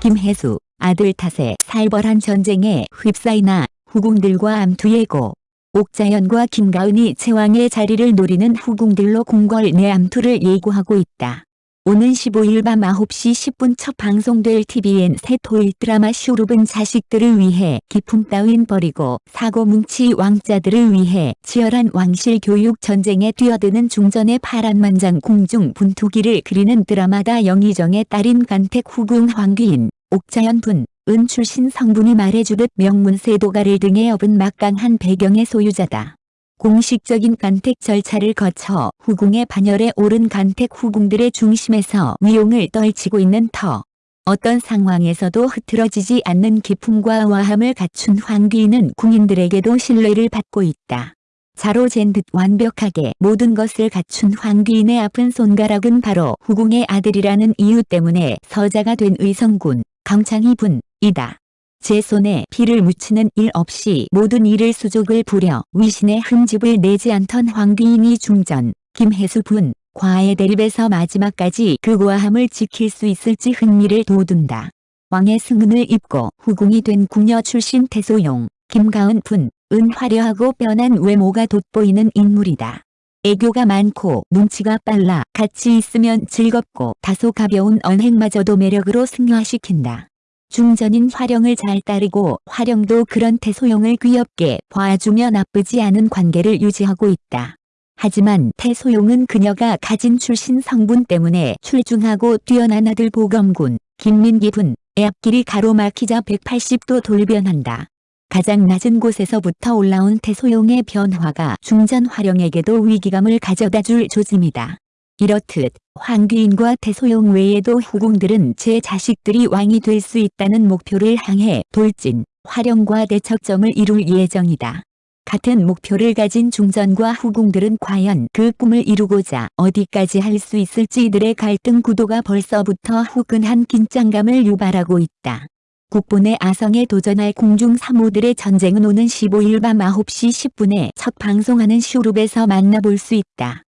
김혜수 아들 탓에 살벌한 전쟁에 휩싸이나 후궁들과 암투예고 옥자연과 김가은이 제왕의 자리를 노리는 후궁들로 궁궐 내 암투를 예고하고 있다. 오는 15일 밤 9시 10분 첫 방송될 TVN 새 토일 드라마 쇼룹은 자식들을 위해 기품 따윈 버리고 사고뭉치 왕자들을 위해 치열한 왕실 교육 전쟁에 뛰어드는 중전의 파란만장 궁중 분투기를 그리는 드라마다 영의정의 딸인 간택 후궁 황귀인, 옥자연 분, 은 출신 성분이 말해주듯 명문세 도가를 등에 업은 막강한 배경의 소유자다. 공식적인 간택 절차를 거쳐 후궁의 반열에 오른 간택 후궁들의 중심에서 위용을 떨치고 있는 터. 어떤 상황에서도 흐트러지지 않는 기품과 와함을 갖춘 황귀인은 궁인들에게도 신뢰를 받고 있다. 자로 잰 듯 완벽하게 모든 것을 갖춘 황귀인의 아픈 손가락은 바로 후궁의 아들이라는 이유 때문에 서자가 된 의성군, 강창희 분이다. 제 손에 피를 묻히는 일 없이 모든 일을 수족을 부려 위신의 흠집을 내지 않던 황귀인이 중전, 김혜수 분, 과의 대립에서 마지막까지 그 고아함을 지킬 수 있을지 흥미를 돋운다. 왕의 승은을 입고 후궁이 된 궁녀 출신 태소용, 김가은 분, 은 화려하고 뼈난 외모가 돋보이는 인물이다. 애교가 많고 눈치가 빨라 같이 있으면 즐겁고 다소 가벼운 언행마저도 매력으로 승화시킨다. 중전인 화령을 잘 따르고 화령도 그런 태소용을 귀엽게 봐주며 나쁘지 않은 관계를 유지하고 있다. 하지만 태소용은 그녀가 가진 출신 성분 때문에 출중하고 뛰어난 아들 보검군, 김민기 분 의 앞길이 가로막히자 180도 돌변한다. 가장 낮은 곳에서부터 올라온 태소용의 변화가 중전 화령에게도 위기감을 가져다 줄 조짐이다. 이렇듯 황귀인과 태소용 외에도 후궁들은 제 자식들이 왕이 될 수 있다는 목표를 향해 돌진, 활용과 대척점을 이룰 예정이다. 같은 목표를 가진 중전과 후궁들은 과연 그 꿈을 이루고자 어디까지 할 수 있을지 이들의 갈등 구도가 벌써부터 후끈한 긴장감을 유발하고 있다. 국본의 아성에 도전할 궁중 사모들의 전쟁은 오는 15일 밤 9시 10분에 첫 방송하는 쇼룹에서 만나볼 수 있다.